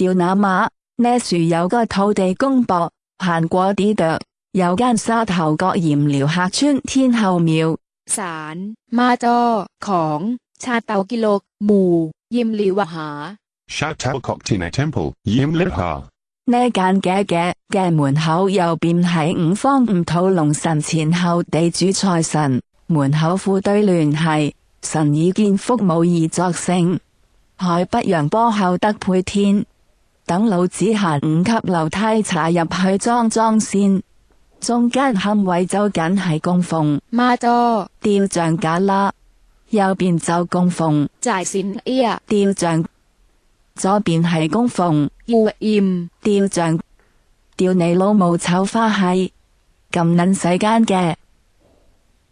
吊那马，呢树有个土地公伯，行过啲度，有间沙头角盐寮客村天后庙。 ศาลมาจอ ของ ชาเตากิโลก หมู่ ยิมลีวหา Chateau Coctina Temple, Yim Liha. 呢间嘅嘅嘅门口右边系五方五土龙神前后地主财神，门口副对联系神已见福无异作声，海北阳波后得配天。 等老子行五级楼梯踩入去装装先。中间龛位就紧系供奉。妈多雕像架啦，右边就供奉。斋线哎呀。雕像，左边系供奉。要焰雕像，雕你老母丑花系。咁捻世间嘅。